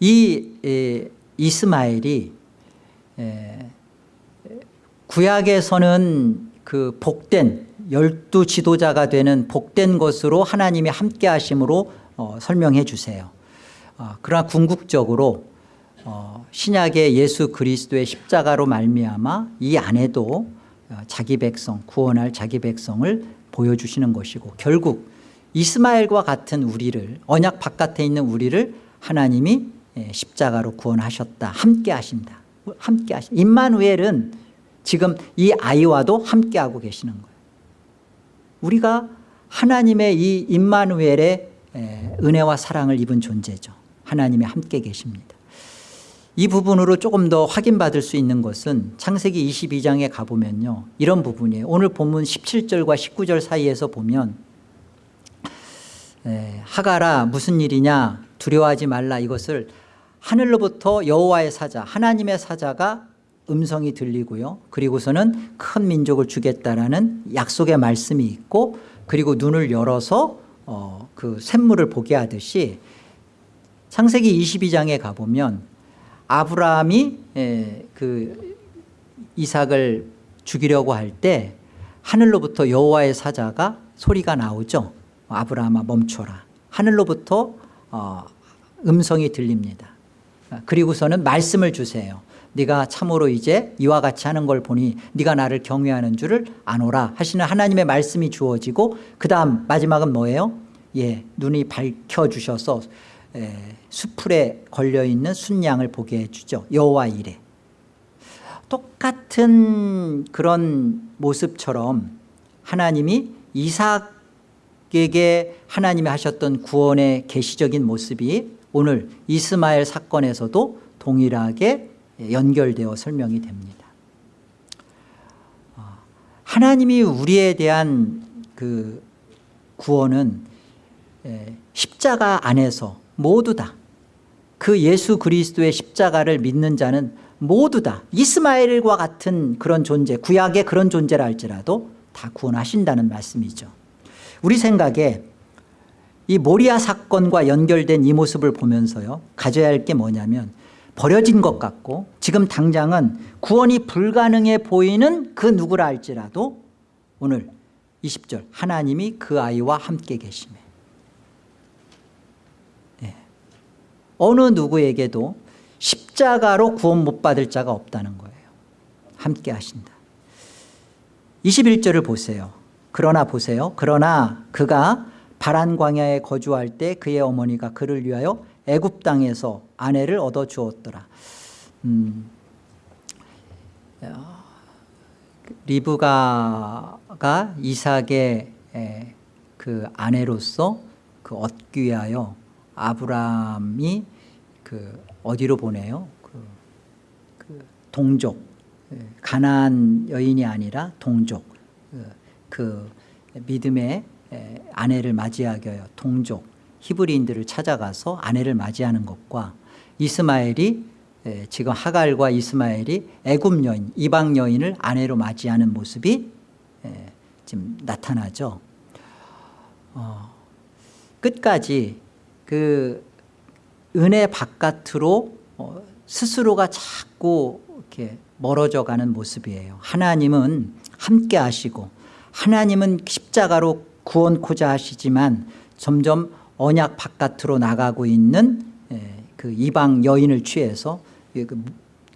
이 에, 이스마엘이 에, 구약에서는 그 복된 열두 지도자가 되는 복된 것으로 하나님이 함께 하심으로 어, 설명해 주세요. 어, 그러나 궁극적으로 어, 신약의 예수 그리스도의 십자가로 말미암아 이 안에도 어, 자기 백성 구원할 자기 백성을 보여주시는 것이고 결국 이스마엘과 같은 우리를 언약 바깥에 있는 우리를 하나님이 예, 십자가로 구원하셨다. 함께 하신다. 함께 하신 임마누엘은 지금 이 아이와도 함께 하고 계시는 거예요. 우리가 하나님의 이 임마누엘의 에, 은혜와 사랑을 입은 존재죠. 하나님이 함께 계십니다. 이 부분으로 조금 더 확인받을 수 있는 것은 창세기 22장에 가보면요. 이런 부분이에요. 오늘 본문 17절과 19절 사이에서 보면 에, 하가라 무슨 일이냐 두려워하지 말라 이것을 하늘로부터 여호와의 사자 하나님의 사자가 음성이 들리고요. 그리고서는 큰 민족을 주겠다라는 약속의 말씀이 있고 그리고 눈을 열어서 어, 그 샘물을 보게 하듯이 창세기 22장에 가보면 아브라함이 에, 그 이삭을 죽이려고 할 때 하늘로부터 여호와의 사자가 소리가 나오죠. 아브라함아 멈춰라. 하늘로부터 어, 음성이 들립니다. 그리고서는 말씀을 주세요. 네가 참으로 이제 이와 같이 하는 걸 보니 네가 나를 경외하는 줄을 아노라 하시는 하나님의 말씀이 주어지고 그 다음 마지막은 뭐예요? 예, 눈이 밝혀주셔서 에, 수풀에 걸려있는 순양을 보게 해주죠. 여호와 이래. 똑같은 그런 모습처럼 하나님이 이삭에게 하나님이 하셨던 구원의 계시적인 모습이 오늘 이스마엘 사건에서도 동일하게 연결되어 설명이 됩니다. 어, 하나님이 우리에 대한 그 구원은 십자가 안에서 모두 다 그 예수 그리스도의 십자가를 믿는 자는 모두 다 이스마엘과 같은 그런 존재 구약의 그런 존재라 할지라도 다 구원하신다는 말씀이죠 우리 생각에 이 모리아 사건과 연결된 이 모습을 보면서요. 가져야 할 게 뭐냐면 버려진 것 같고 지금 당장은 구원이 불가능해 보이는 그 누구라 할지라도 오늘 20절 하나님이 그 아이와 함께 계심에. 네. 어느 누구에게도 십자가로 구원 못 받을 자가 없다는 거예요. 함께 하신다. 21절을 보세요. 그러나 보세요. 그러나 그가 바란 광야에 거주할 때 그의 어머니가 그를 위하여 애굽 땅에서 아내를 얻어 주었더라. 음, 리브가가 이삭의 그 아내로서 그 얻기 위하여 아브라함이 그 어디로 보내요? 그, 그 동족 가난 여인이 아니라 동족 그, 그 믿음의 아내를 맞이하기 위하여 동족 히브리인들을 찾아가서 아내를 맞이하는 것과 이스마엘이 지금 하갈과 이스마엘이 애굽 여인 이방 여인을 아내로 맞이하는 모습이 지금 나타나죠. 어, 끝까지 그 은혜 바깥으로 어, 스스로가 자꾸 이렇게 멀어져 가는 모습이에요. 하나님은 함께 하시고 하나님은 십자가로 구원코자 하시지만 점점 언약 바깥으로 나가고 있는 그 이방 여인을 취해서 그,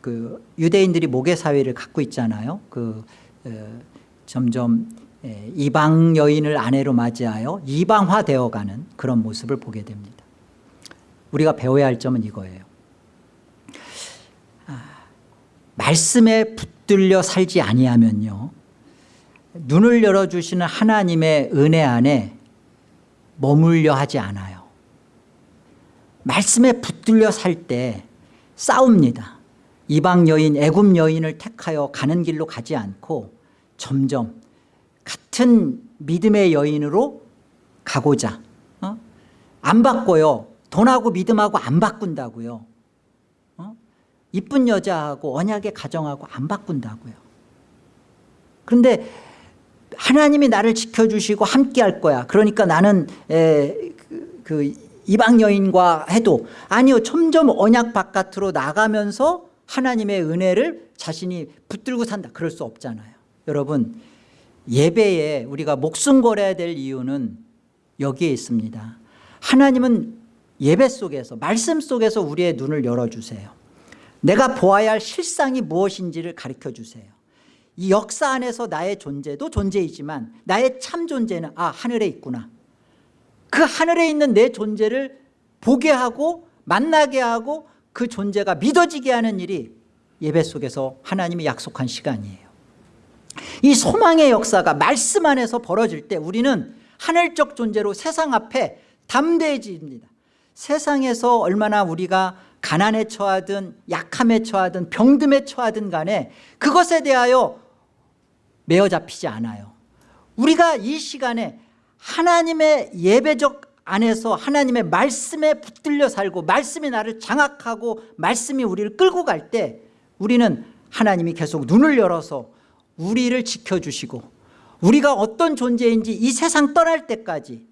그 유대인들이 모계 사회를 갖고 있잖아요. 그 점점 이방 여인을 아내로 맞이하여 이방화되어가는 그런 모습을 보게 됩니다. 우리가 배워야 할 점은 이거예요. 아, 말씀에 붙들려 살지 아니하면요. 눈을 열어주시는 하나님의 은혜 안에 머물려 하지 않아요. 말씀에 붙들려 살 때 싸웁니다. 이방 여인 애굽 여인을 택하여 가는 길로 가지 않고 점점 같은 믿음의 여인으로 가고자 어? 안 바꿔요. 돈하고 믿음하고 안 바꾼다고요. 어? 이쁜 여자하고 언약의 가정하고 안 바꾼다고요. 그런데 하나님이 나를 지켜주시고 함께 할 거야. 그러니까 나는 에, 그, 그 이방 여인과 해도 아니요 점점 언약 바깥으로 나가면서 하나님의 은혜를 자신이 붙들고 산다. 그럴 수 없잖아요. 여러분 예배에 우리가 목숨 걸어야 될 이유는 여기에 있습니다. 하나님은 예배 속에서 말씀 속에서 우리의 눈을 열어주세요. 내가 보아야 할 실상이 무엇인지를 가르쳐 주세요 이 역사 안에서 나의 존재도 존재이지만 나의 참 존재는 아 하늘에 있구나. 그 하늘에 있는 내 존재를 보게 하고 만나게 하고 그 존재가 믿어지게 하는 일이 예배 속에서 하나님이 약속한 시간이에요. 이 소망의 역사가 말씀 안에서 벌어질 때 우리는 하늘적 존재로 세상 앞에 담대해집니다. 세상에서 얼마나 우리가 가난에 처하든 약함에 처하든 병듦에 처하든 간에 그것에 대하여 매어 잡히지 않아요. 우리가 이 시간에 하나님의 예배적 안에서 하나님의 말씀에 붙들려 살고 말씀이 나를 장악하고 말씀이 우리를 끌고 갈 때 우리는 하나님이 계속 눈을 열어서 우리를 지켜주시고 우리가 어떤 존재인지 이 세상 떠날 때까지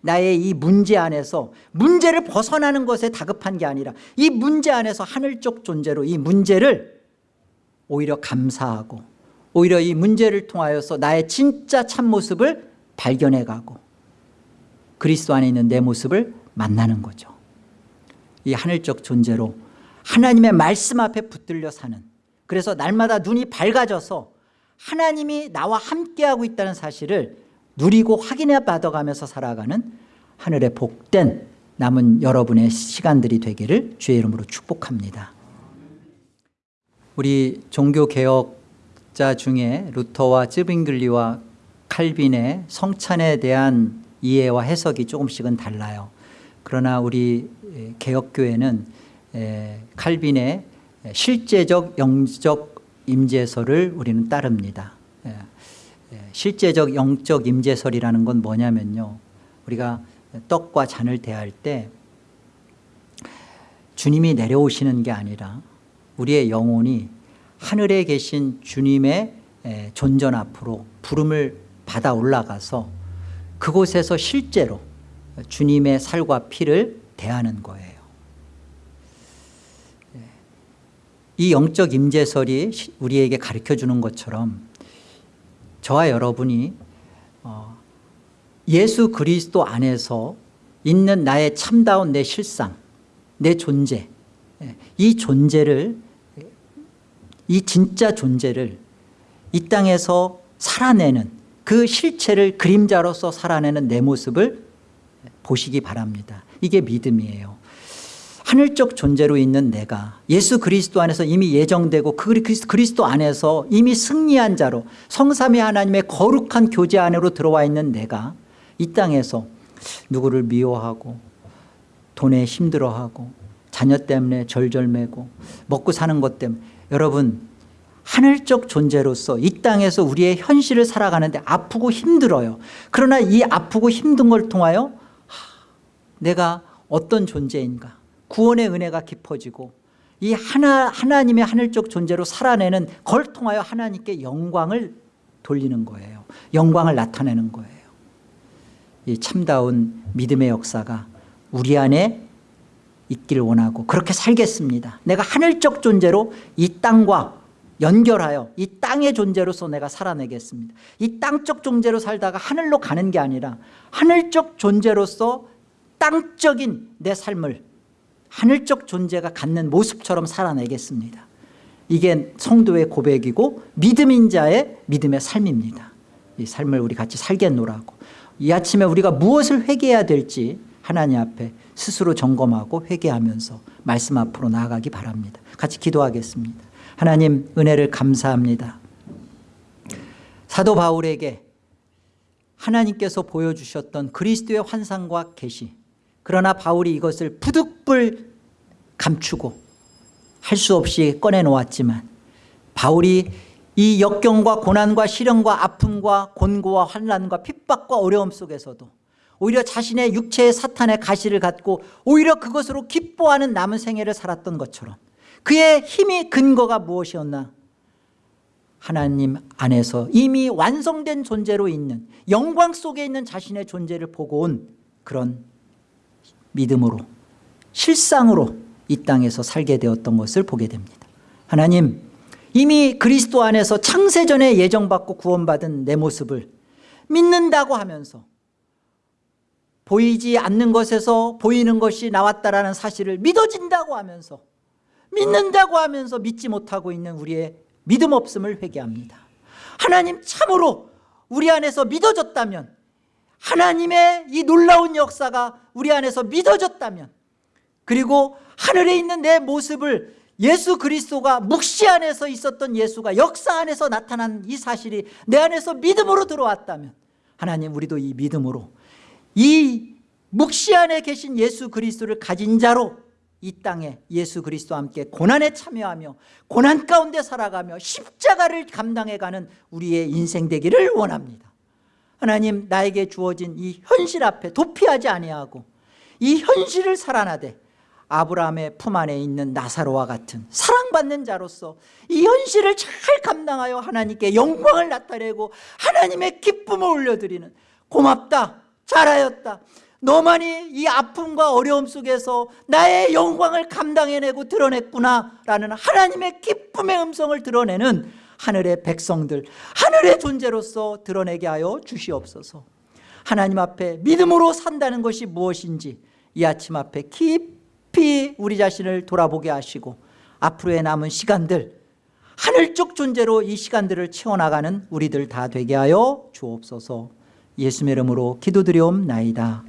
나의 이 문제 안에서 문제를 벗어나는 것에 다급한 게 아니라 이 문제 안에서 하늘적 존재로 이 문제를 오히려 감사하고 오히려 이 문제를 통하여서 나의 진짜 참모습을 발견해가고 그리스도 안에 있는 내 모습을 만나는 거죠. 이 하늘적 존재로 하나님의 말씀 앞에 붙들려 사는 그래서 날마다 눈이 밝아져서 하나님이 나와 함께하고 있다는 사실을 누리고 확인해 받아가면서 살아가는 하늘의 복된 남은 여러분의 시간들이 되기를 주의 이름으로 축복합니다. 우리 종교개혁 자 중에 루터와 쯔빙글리와 칼빈의 성찬에 대한 이해와 해석이 조금씩은 달라요. 그러나 우리 개혁교회는 칼빈의 실제적 영적 임재설을 우리는 따릅니다. 실제적 영적 임재설이라는 건 뭐냐면요. 우리가 떡과 잔을 대할 때 주님이 내려오시는 게 아니라 우리의 영혼이 하늘에 계신 주님의 존전 앞으로 부름을 받아 올라가서 그곳에서 실제로 주님의 살과 피를 대하는 거예요. 이 영적 임재설이 우리에게 가르쳐주는 것처럼 저와 여러분이 어, 예수 그리스도 안에서 있는 나의 참다운 내 실상 내 존재 이 존재를 이 진짜 존재를 이 땅에서 살아내는 그 실체를 그림자로서 살아내는 내 모습을 보시기 바랍니다. 이게 믿음이에요. 하늘적 존재로 있는 내가 예수 그리스도 안에서 이미 예정되고 그 그리스도 안에서 이미 승리한 자로 성삼위 하나님의 거룩한 교제 안으로 들어와 있는 내가 이 땅에서 누구를 미워하고 돈에 힘들어하고 자녀 때문에 절절매고 먹고 사는 것 때문에 여러분 하늘적 존재로서 이 땅에서 우리의 현실을 살아가는데 아프고 힘들어요. 그러나 이 아프고 힘든 걸 통하여 내가 어떤 존재인가? 구원의 은혜가 깊어지고 이 하나, 하나님의 하늘적 존재로 살아내는 걸 통하여 하나님께 영광을 돌리는 거예요. 영광을 나타내는 거예요. 이 참다운 믿음의 역사가 우리 안에 있기를 원하고 그렇게 살겠습니다. 내가 하늘적 존재로 이 땅과 연결하여 이 땅의 존재로서 내가 살아내겠습니다. 이 땅적 존재로 살다가 하늘로 가는 게 아니라 하늘적 존재로서 땅적인 내 삶을 하늘적 존재가 갖는 모습처럼 살아내겠습니다. 이게 성도의 고백이고 믿음인 자의 믿음의 삶입니다. 이 삶을 우리 같이 살겠노라고. 이 아침에 우리가 무엇을 회개해야 될지 하나님 앞에 스스로 점검하고 회개하면서 말씀 앞으로 나아가기 바랍니다. 같이 기도하겠습니다. 하나님 은혜를 감사합니다. 사도 바울에게 하나님께서 보여주셨던 그리스도의 환상과 계시. 그러나 바울이 이것을 부득불 감추고 할 수 없이 꺼내놓았지만 바울이 이 역경과 고난과 시련과 아픔과 곤고와 환란과 핍박과 어려움 속에서도 오히려 자신의 육체의 사탄의 가시를 갖고 오히려 그것으로 기뻐하는 남은 생애를 살았던 것처럼 그의 힘이 근거가 무엇이었나? 하나님 안에서 이미 완성된 존재로 있는 영광 속에 있는 자신의 존재를 보고 온 그런 믿음으로 실상으로 이 땅에서 살게 되었던 것을 보게 됩니다. 하나님 이미 그리스도 안에서 창세전에 예정받고 구원받은 내 모습을 믿는다고 하면서 보이지 않는 것에서 보이는 것이 나왔다라는 사실을 믿어진다고 하면서 믿는다고 하면서 믿지 못하고 있는 우리의 믿음 없음을 회개합니다. 하나님 참으로 우리 안에서 믿어졌다면 하나님의 이 놀라운 역사가 우리 안에서 믿어졌다면 그리고 하늘에 있는 내 모습을 예수 그리스도가 묵시 안에서 있었던 예수가 역사 안에서 나타난 이 사실이 내 안에서 믿음으로 들어왔다면 하나님 우리도 이 믿음으로 이 묵시 안에 계신 예수 그리스도를 가진 자로 이 땅에 예수 그리스도와 함께 고난에 참여하며 고난 가운데 살아가며 십자가를 감당해가는 우리의 인생 되기를 원합니다. 하나님 나에게 주어진 이 현실 앞에 도피하지 아니하고 이 현실을 살아나되 아브라함의 품 안에 있는 나사로와 같은 사랑받는 자로서 이 현실을 잘 감당하여 하나님께 영광을 나타내고 하나님의 기쁨을 올려드리는 고맙다 잘하였다. 너만이 이 아픔과 어려움 속에서 나의 영광을 감당해내고 드러냈구나 라는 하나님의 기쁨의 음성을 드러내는 하늘의 백성들 하늘의 존재로서 드러내게 하여 주시옵소서. 하나님 앞에 믿음으로 산다는 것이 무엇인지 이 아침 앞에 깊이 우리 자신을 돌아보게 하시고 앞으로의 남은 시간들 하늘적 존재로 이 시간들을 채워나가는 우리들 다 되게 하여 주옵소서 예수의 이름으로 기도드리옵나이다